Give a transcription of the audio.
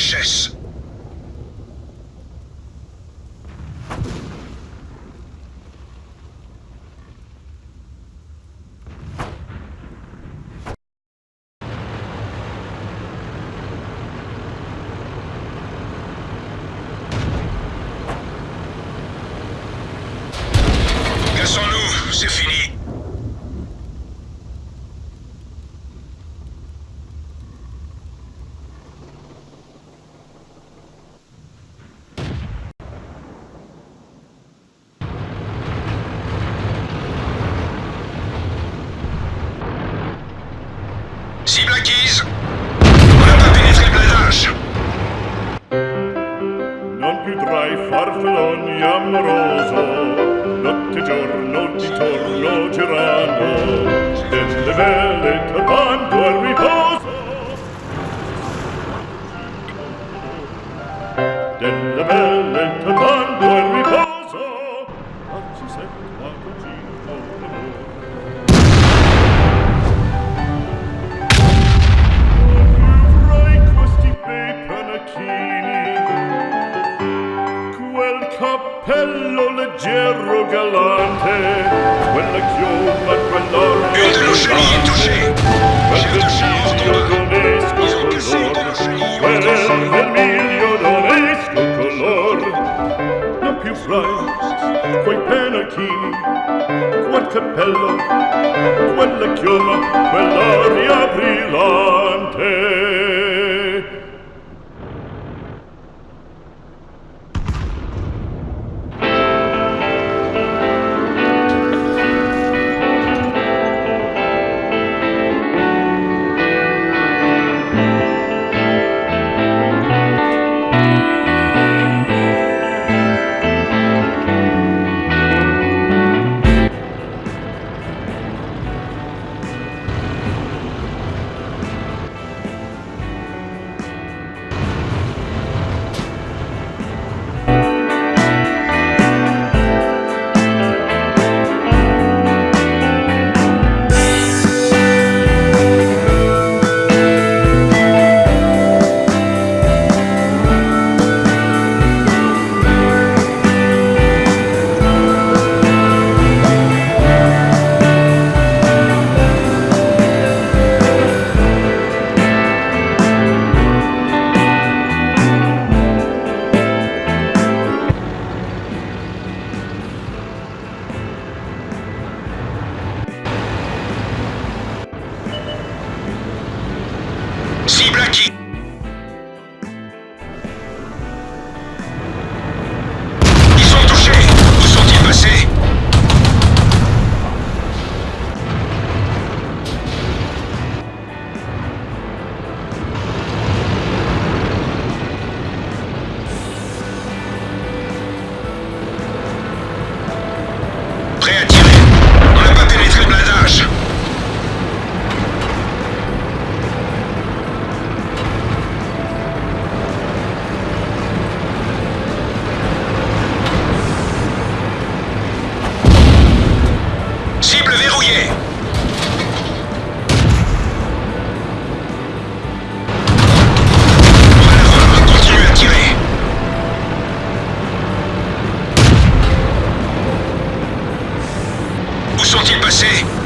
VHS. Cassons-nous, c'est fini. Cible acquise. On n'a pas pénétré le blindage. Non più tra i farfalloni amoroso, notte giorno di torno girando, delle vele vermiglio donesco color Non più fra quei penachini Quel cappello, quella chioma, Cible acquis. Où sont-ils passés?